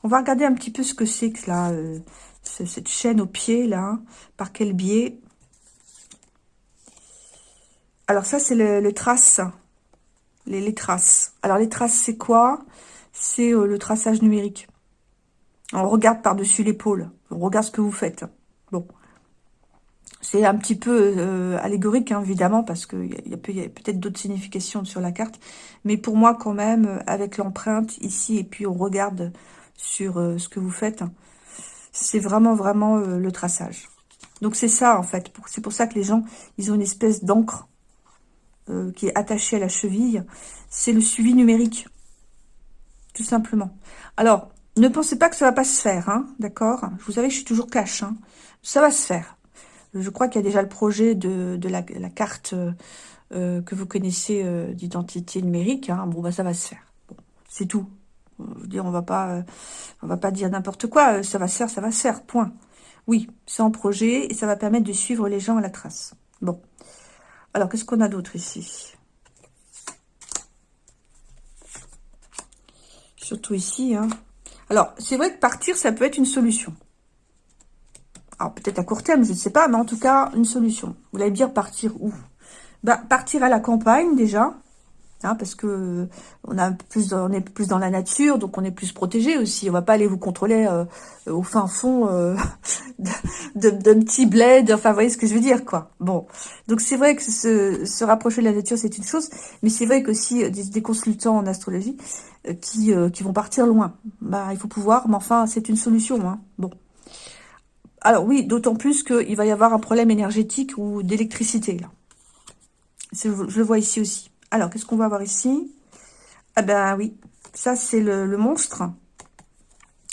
On va regarder un petit peu ce que c'est que là, euh, cette chaîne au pied, là. Par quel biais Alors, ça, c'est le, trace. Les, traces. Alors, les traces, c'est quoi? C'est euh, le traçage numérique. On regarde par-dessus l'épaule. On regarde ce que vous faites. Bon. C'est un petit peu euh, allégorique, hein, évidemment, parce qu'il y a, peut-être d'autres significations sur la carte. Mais pour moi, quand même, avec l'empreinte ici, et puis on regarde sur euh, ce que vous faites, c'est vraiment, vraiment euh, le traçage. Donc c'est ça, en fait. C'est pour ça que les gens, ils ont une espèce d'encre qui est attachée à la cheville. C'est le suivi numérique, tout simplement. Alors, ne pensez pas que ça va pas se faire, hein, d'accord? Vous savez, je suis toujours cash. Hein. Ça va se faire. Je crois qu'il y a déjà le projet de, la, carte euh, que vous connaissez euh, d'identité numérique. Hein. Bon, bah ça va se faire. c'est tout. on va pas, va pas dire n'importe quoi. Ça va se faire, ça va se faire. Point. Oui, c'est en projet et ça va permettre de suivre les gens à la trace. Bon. Alors, qu'est-ce qu'on a d'autre ici? Surtout ici. Hein. Alors, c'est vrai que partir, ça peut être une solution. Alors, peut-être à court terme, je ne sais pas, mais en tout cas, une solution. Vous allez dire partir où? Bah, Partir à la campagne, déjà. Hein, parce que on, a plus, on est plus dans la nature, donc on est plus protégé aussi. On va pas aller vous contrôler euh, au fin fond euh, d'un petit bled. Enfin, vous voyez ce que je veux dire, quoi. Bon, donc c'est vrai que se, se, rapprocher de la nature, c'est une chose, mais c'est vrai qu'aussi des, des consultants en astrologie euh, qui, qui vont partir loin. Bah, il faut pouvoir, mais enfin, c'est une solution. Hein. Bon. Alors oui, d'autant plus qu'il va y avoir un problème énergétique ou d'électricité, là. Je, le vois ici aussi. Alors, qu'est-ce qu'on va avoir ici? Ah ben oui, ça c'est le, monstre.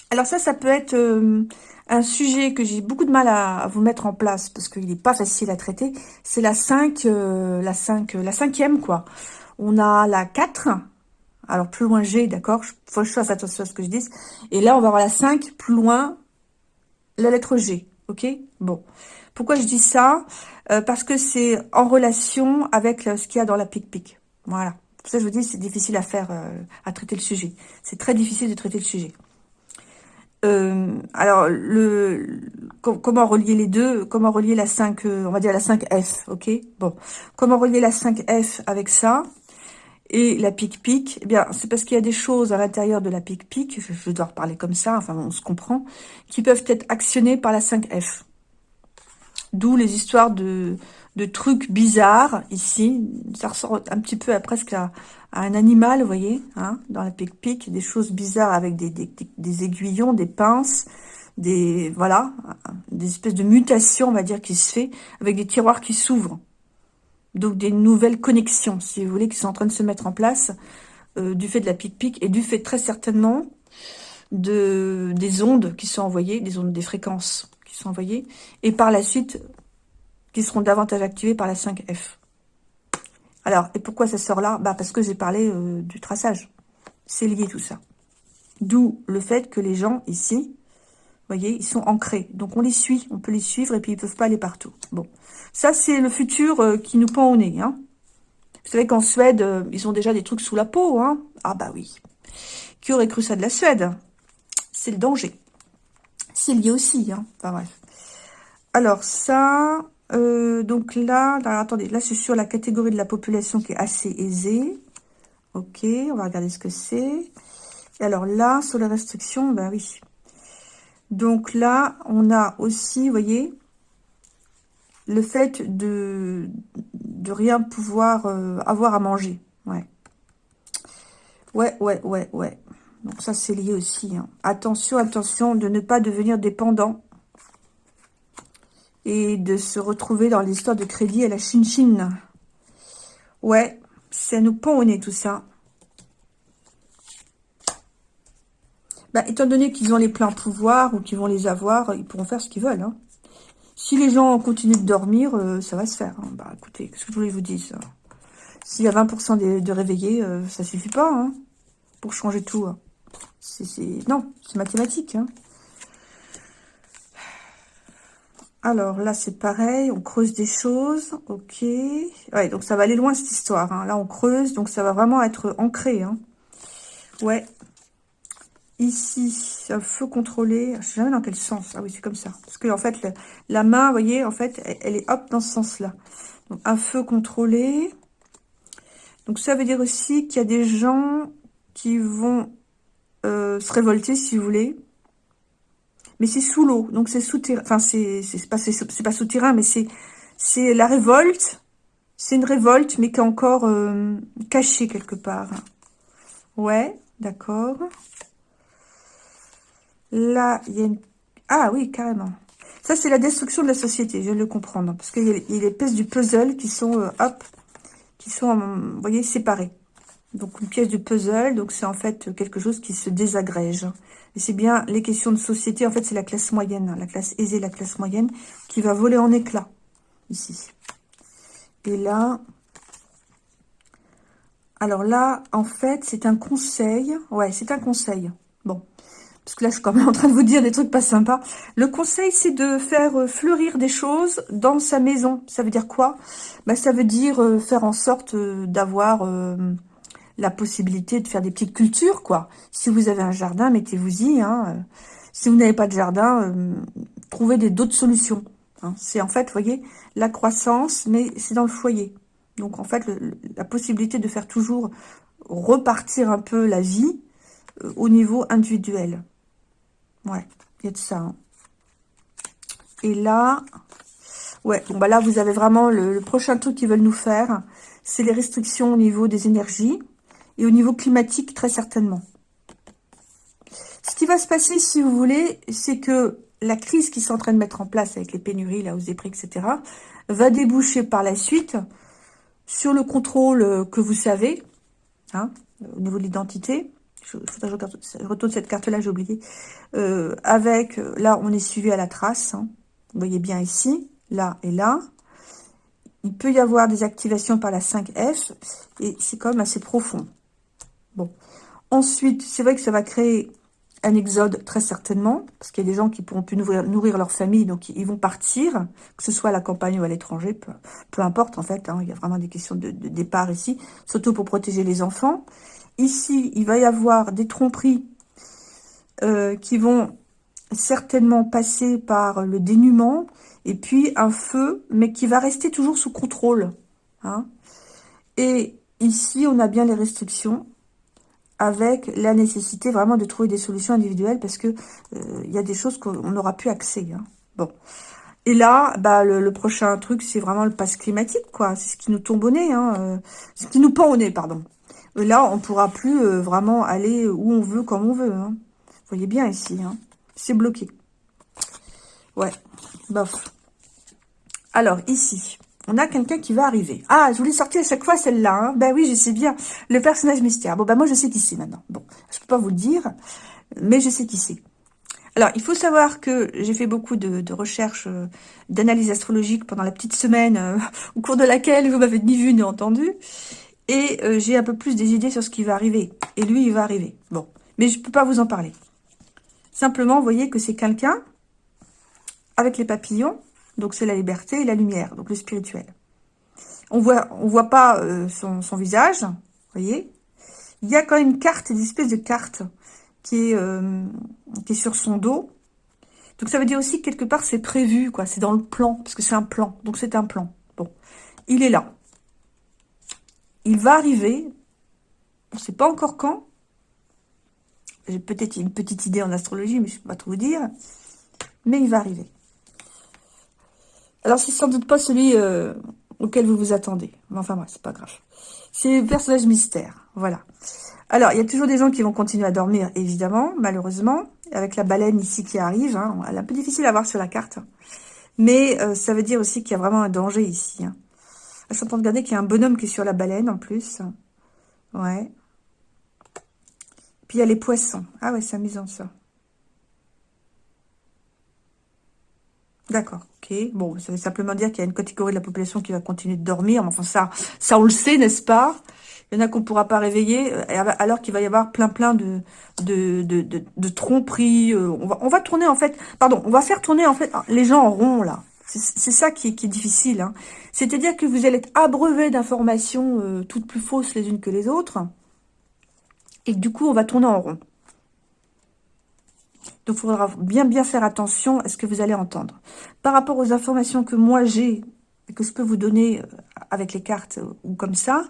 Alors ça, ça peut être euh, un sujet que j'ai beaucoup de mal à, vous mettre en place parce qu'il n'est pas facile à traiter. C'est la 5, euh, la 5, la cinquième quoi. On a la 4, alors plus loin G, d'accord? Faut que je fasse attention à ce que je dise. Et là, on va avoir la 5, plus loin, la lettre G, ok? Bon. Pourquoi je dis ça? Euh, Parce que c'est en relation avec ce qu'il y a dans la pic-pic. Voilà. Pour ça, je vous dis, c'est difficile à faire, euh, à traiter le sujet. C'est très difficile de traiter le sujet. Euh, alors, comment relier les deux? Comment relier la 5, euh, on va dire la 5F, ok? Bon, comment relier la 5F avec ça? Et la pic-pic Eh bien, c'est parce qu'il y a des choses à l'intérieur de la pic-pic, je, dois reparler comme ça, enfin, on se comprend, qui peuvent être actionnées par la 5F. D'où les histoires de, trucs bizarres ici. Ça ressort un petit peu à, presque à, un animal, vous voyez, hein, dans la pic-pic, des choses bizarres avec des, des, des, aiguillons, des pinces, des voilà, des espèces de mutations, on va dire, qui se fait, avec des tiroirs qui s'ouvrent. Donc des nouvelles connexions, si vous voulez, qui sont en train de se mettre en place euh, du fait de la pic-pic et du fait très certainement de des ondes qui sont envoyées, des ondes, des fréquences qui sont envoyées, et par la suite qui seront davantage activés par la 5F. Alors, et pourquoi ça sort là? Bah Parce que j'ai parlé euh, du traçage. C'est lié tout ça. D'où le fait que les gens ici, voyez, ils sont ancrés. Donc on les suit, on peut les suivre et puis ils peuvent pas aller partout. Bon, ça c'est le futur euh, qui nous pend au nez. Hein. Vous savez qu'en Suède, euh, ils ont déjà des trucs sous la peau. Hein. Ah bah oui. Qui aurait cru ça de la Suède? C'est le danger. C'est lié aussi. Hein. Enfin bref. Alors ça, euh, donc là, attendez, là c'est sur la catégorie de la population qui est assez aisée. Ok, on va regarder ce que c'est. Et alors là, sur les restrictions, ben oui. Donc là, on a aussi, vous voyez, le fait de, de rien pouvoir euh, avoir à manger. Ouais. Ouais, ouais, ouais, ouais. Donc ça, c'est lié aussi. Hein. Attention, attention de ne pas devenir dépendant et de se retrouver dans l'histoire de crédit à la Chine-Chine. Ouais, ça nous pend au nez tout ça. Bah, étant donné qu'ils ont les pleins pouvoirs ou qu'ils vont les avoir, ils pourront faire ce qu'ils veulent. Hein. Si les gens continuent de dormir, euh, ça va se faire. Hein. Bah écoutez, qu'est-ce que je voulais vous dire S'il y a 20% de, réveillés, euh, ça suffit pas hein, pour changer tout. Non, c'est mathématique. Alors là, c'est pareil, on creuse des choses, ok. Ouais, donc ça va aller loin cette histoire. Là, on creuse, donc ça va vraiment être ancré. Ouais. Ici, un feu contrôlé. Je sais jamais dans quel sens. Ah oui, c'est comme ça. Parce que en fait, la, main, vous voyez, en fait, elle, est hop dans ce sens-là. Donc un feu contrôlé. Donc ça veut dire aussi qu'il y a des gens qui vont euh, se révolter, si vous voulez mais c'est sous l'eau, donc c'est souterrain. Enfin, c'est pas, pas souterrain, mais c'est c'est la révolte. C'est une révolte, mais qui est encore euh, cachée quelque part. Ouais, d'accord. Là, il y a une... Ah oui, carrément. Ça, c'est la destruction de la société, je viens de le comprendre. Parce qu'il y, a les pièces du puzzle qui sont, euh, hop, qui sont, vous voyez, séparées. Donc, une pièce du puzzle, donc c'est en fait quelque chose qui se désagrège. Et c'est bien les questions de société, en fait, c'est la classe moyenne, la classe aisée, la classe moyenne, qui va voler en éclats, ici. Et là, alors là, en fait, c'est un conseil. Ouais, c'est un conseil. Bon. Parce que là, je suis quand même en train de vous dire des trucs pas sympas. Le conseil, c'est de faire euh, fleurir des choses dans sa maison. Ça veut dire quoi? Bah, Ça veut dire euh, faire en sorte euh, d'avoir la possibilité de faire des petites cultures, quoi. Si vous avez un jardin, mettez-vous-y. Hein. Si vous n'avez pas de jardin, trouvez d'autres solutions. Hein. C'est en fait, vous voyez, la croissance, mais c'est dans le foyer. Donc, en fait, la possibilité de faire toujours repartir un peu la vie au niveau individuel. Ouais, il y a de ça. Et là, ouais, bon bah là, vous avez vraiment le, prochain truc qu'ils veulent nous faire, c'est les restrictions au niveau des énergies et au niveau climatique, très certainement. Ce qui va se passer, si vous voulez, c'est que la crise qui sont en train de mettre en place avec les pénuries, la hausse des prix, etc., va déboucher par la suite sur le contrôle que vous savez, hein, au niveau de l'identité, je, retourne cette carte-là, j'ai oublié. Euh, avec, là, on est suivi à la trace. Hein. Vous voyez bien ici, là et là. Il peut y avoir des activations par la 5F. Et c'est quand même assez profond. Bon. Ensuite, c'est vrai que ça va créer un exode, très certainement. Parce qu'il y a des gens qui pourront plus nourrir, leur famille. Donc, ils vont partir. Que ce soit à la campagne ou à l'étranger. Peu, importe, en fait. Hein. il y a vraiment des questions de départ ici. Surtout pour protéger les enfants. Ici, il va y avoir des tromperies euh, qui vont certainement passer par le dénuement et puis un feu, mais qui va rester toujours sous contrôle. Hein. Et ici, on a bien les restrictions avec la nécessité vraiment de trouver des solutions individuelles parce que euh, y a des choses qu'on n'aura plus accès. Hein. Bon. Et là, bah, le, prochain truc, c'est vraiment le pass climatique, quoi. C'est ce qui nous tombe au nez, hein, euh, ce qui nous pend au nez, pardon. Là, on pourra plus euh, vraiment aller où on veut, comme on veut. Hein. Vous voyez bien ici. Hein. C'est bloqué. Ouais, bof. Alors, ici, on a quelqu'un qui va arriver. Ah, je voulais sortir à chaque fois celle-là. Hein. Ben oui, je sais bien. Le personnage mystère. Bon, ben moi, je sais qui c'est maintenant. Bon, je peux pas vous le dire, mais je sais qui c'est. Alors, il faut savoir que j'ai fait beaucoup de, recherches, euh, d'analyse astrologique pendant la petite semaine euh, au cours de laquelle vous m'avez ni vu ni entendu. Et euh, j'ai un peu plus des idées sur ce qui va arriver. Et lui, il va arriver. Bon, mais je ne peux pas vous en parler. Simplement, vous voyez que c'est quelqu'un avec les papillons. Donc, c'est la liberté et la lumière, donc le spirituel. On voit, voit pas euh, son, visage, voyez. Il y a quand même une carte, une espèce de carte qui est, euh, qui est sur son dos. Donc, ça veut dire aussi que quelque part, c'est prévu, quoi. C'est dans le plan, parce que c'est un plan. Donc, c'est un plan. Bon, il est là il va arriver, on ne sait pas encore quand, j'ai peut-être une petite idée en astrologie, mais je ne peux pas tout vous dire, mais il va arriver. Alors, c'est sans doute pas celui euh, auquel vous vous attendez. Enfin, moi, c'est pas grave. C'est le personnage mystère, voilà. Alors, il y a toujours des gens qui vont continuer à dormir, évidemment, malheureusement, avec la baleine ici qui arrive. Hein. elle est un peu difficile à voir sur la carte. Mais euh, ça veut dire aussi qu'il y a vraiment un danger ici. Hein. Train de regarder qu'il y a un bonhomme qui est sur la baleine en plus. Ouais. Puis il y a les poissons. Ah ouais, c'est amusant ça. D'accord, ok. Bon, ça veut simplement dire qu'il y a une catégorie de la population qui va continuer de dormir. Enfin, ça, ça on le sait, n'est-ce pas? Il y en a qu'on ne pourra pas réveiller, euh, alors qu'il va y avoir plein plein de, de, de, tromperies. Euh, on va, on va tourner, en fait... Pardon, on va faire tourner, en fait, les gens en rond, là. C'est ça qui est, difficile. Hein. C'est-à-dire que vous allez être abreuvé d'informations euh, toutes plus fausses les unes que les autres. Et du coup, on va tourner en rond. Donc, il faudra bien bien faire attention à ce que vous allez entendre. Par rapport aux informations que moi j'ai, et que je peux vous donner euh, avec les cartes euh, ou comme ça,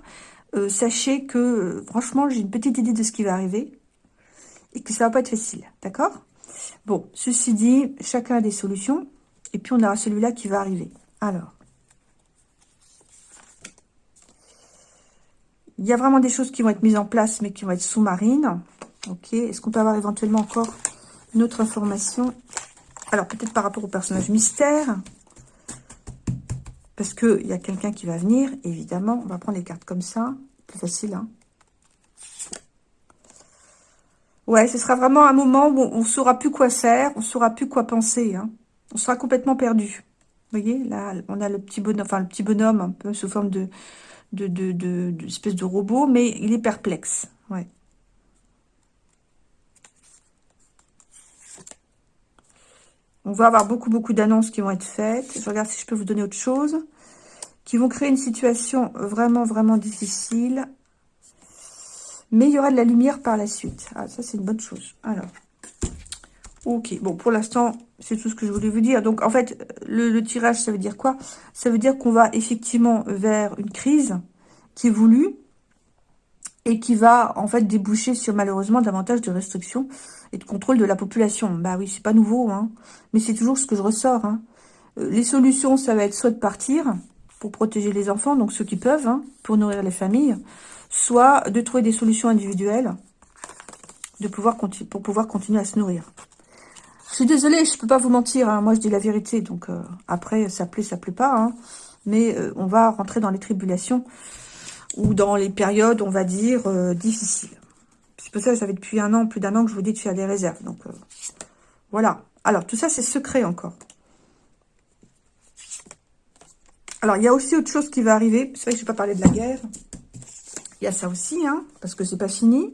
sachez que, franchement, j'ai une petite idée de ce qui va arriver. Et que ça va pas être facile. D'accord? Bon, ceci dit, chacun a des solutions. Et puis, on aura celui-là qui va arriver. Alors. Il y a vraiment des choses qui vont être mises en place, mais qui vont être sous-marines. Ok. Est-ce qu'on peut avoir éventuellement encore une autre information? Alors, peut-être par rapport au personnage mystère. Parce qu'il y a quelqu'un qui va venir, évidemment. On va prendre les cartes comme ça. Plus facile, hein Ouais, ce sera vraiment un moment où on ne saura plus quoi faire, on ne saura plus quoi penser. Hein on sera complètement perdu. Vous voyez, là, on a le petit bonhomme, enfin le petit bonhomme un peu sous forme de, de, de, de, espèce de robot, mais il est perplexe. Ouais. On va avoir beaucoup, beaucoup d'annonces qui vont être faites. Je regarde si je peux vous donner autre chose. Qui vont créer une situation vraiment, vraiment difficile. Mais il y aura de la lumière par la suite. Ah, ça, c'est une bonne chose. Alors, ok. Bon, pour l'instant, c'est tout ce que je voulais vous dire. Donc, en fait, le, tirage, ça veut dire quoi? Ça veut dire qu'on va effectivement vers une crise qui est voulue et qui va, en fait, déboucher sur, malheureusement, davantage de restrictions et de contrôle de la population. Bah oui, c'est pas nouveau, hein. Mais c'est toujours ce que je ressors, hein. euh, Les solutions, ça va être soit de partir pour protéger les enfants, donc ceux qui peuvent, hein, pour nourrir les familles, soit de trouver des solutions individuelles pour pouvoir continuer à se nourrir. Je suis désolée, je peux pas vous mentir, hein. moi je dis la vérité, donc euh, après ça plaît, ça plaît pas, hein. mais euh, on va rentrer dans les tribulations ou dans les périodes, on va dire, difficiles. C'est pour ça que ça fait depuis un an, plus d'un an que je vous dis de faire des réserves. Donc, euh, voilà. Alors, tout ça, c'est secret encore. Alors, il y a aussi autre chose qui va arriver. C'est vrai que je n'ai pas parlé de la guerre. Il y a ça aussi, hein, parce que c'est pas fini.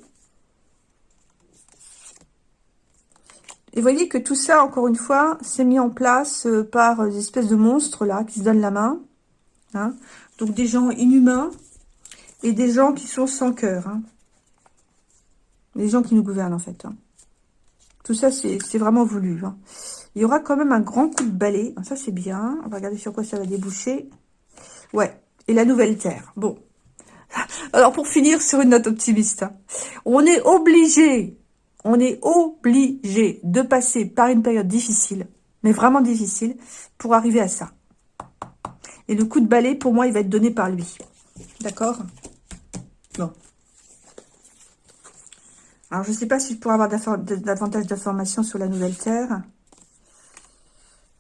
Et voyez que tout ça, encore une fois, c'est mis en place euh, par des espèces de monstres, là, qui se donnent la main. Hein. Donc, des gens inhumains et des gens qui sont sans cœur. Hein. Les gens qui nous gouvernent, en fait. Hein. Tout ça, c'est vraiment voulu. Hein. Il y aura quand même un grand coup de balai. Ça, c'est bien. On va regarder sur quoi ça va déboucher. Ouais. Et la nouvelle terre. Bon. Alors, pour finir sur une note optimiste, hein. on est obligé, on est obligé de passer par une période difficile, mais vraiment difficile, pour arriver à ça. Et le coup de balai, pour moi, il va être donné par lui. D'accord? Bon. Alors, je ne sais pas si je pourrais avoir davantage d'informations sur la nouvelle Terre.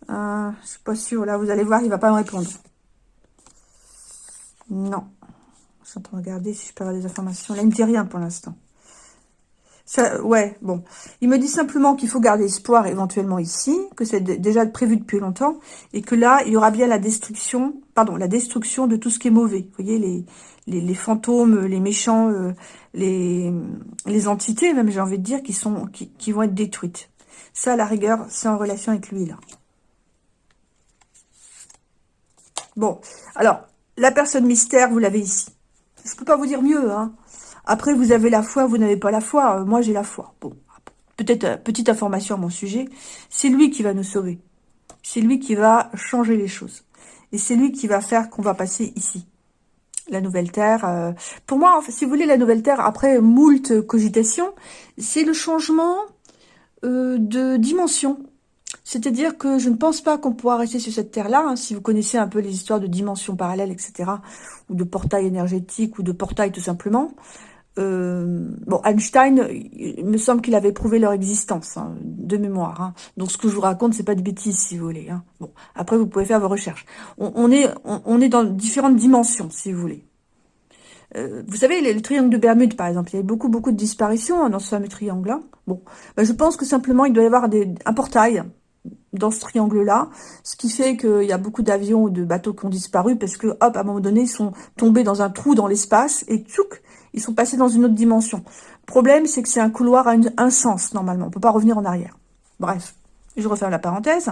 Euh, je suis pas sûre. Là, vous allez voir, il ne va pas me répondre. Non. Je suis en train de regarder si je peux avoir des informations. Là, il ne me dit rien pour l'instant. Ouais, bon. Il me dit simplement qu'il faut garder espoir éventuellement ici, que c'est déjà prévu depuis longtemps, et que là, il y aura bien la destruction, pardon, la destruction de tout ce qui est mauvais. Vous voyez, les, les, fantômes, les méchants, euh, les, les entités, même j'ai envie de dire, qui, sont, qui, qui vont être détruites. Ça, à la rigueur, c'est en relation avec lui, là. Bon, alors, la personne mystère, vous l'avez ici. Je ne peux pas vous dire mieux, hein. Après, vous avez la foi, vous n'avez pas la foi. Euh, moi, j'ai la foi. Bon, peut-être euh, petite information à mon sujet. C'est lui qui va nous sauver. C'est lui qui va changer les choses. Et c'est lui qui va faire qu'on va passer ici. La nouvelle terre. Euh, pour moi, si vous voulez, la nouvelle terre, après moult cogitations, c'est le changement de dimension. C'est-à-dire que je ne pense pas qu'on pourra rester sur cette terre-là, hein, si vous connaissez un peu les histoires de dimensions parallèles, etc., ou de portails énergétiques, ou de portails tout simplement. Euh, bon, Einstein, il me semble qu'il avait prouvé leur existence, hein, de mémoire. Hein. Donc, ce que je vous raconte, c'est pas de bêtises, si vous voulez. Hein. Bon, après, vous pouvez faire vos recherches. On, est, dans différentes dimensions, si vous voulez. Euh, vous savez, le, triangle de Bermude, par exemple, il y avait beaucoup, beaucoup de disparitions dans ce fameux triangle-là. Bon, ben, je pense que simplement, il doit y avoir un portail dans ce triangle-là, ce qui fait qu'il y a beaucoup d'avions ou de bateaux qui ont disparu parce que, hop, à un moment donné, ils sont tombés dans un trou dans l'espace et tchouk, ils sont passés dans une autre dimension. Le problème, c'est que c'est un couloir à un sens, normalement. On ne peut pas revenir en arrière. Bref, je referme la parenthèse.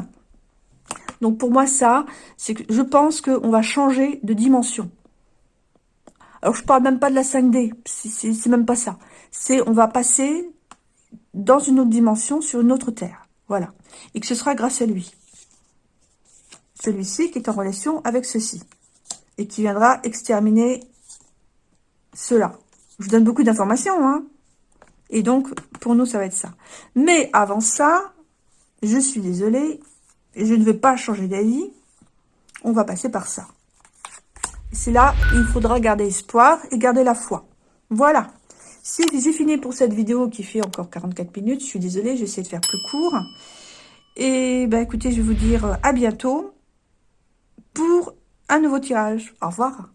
Donc, pour moi, ça, c'est que je pense qu'on va changer de dimension. Alors, je parle même pas de la 5D. C'est même pas ça. C'est on va passer dans une autre dimension, sur une autre Terre. Voilà. Et que ce sera grâce à lui. Celui-ci qui est en relation avec ceci. Et qui viendra exterminer cela. Je vous donne beaucoup d'informations, hein. Et donc, pour nous, ça va être ça. Mais avant ça, je suis désolée, je ne vais pas changer d'avis. On va passer par ça. C'est là, il faudra garder espoir et garder la foi. Voilà. J'ai fini pour cette vidéo qui fait encore 44 minutes. Je suis désolée, j'essaie de faire plus court. Et ben écoutez, je vais vous dire à bientôt pour un nouveau tirage. Au revoir.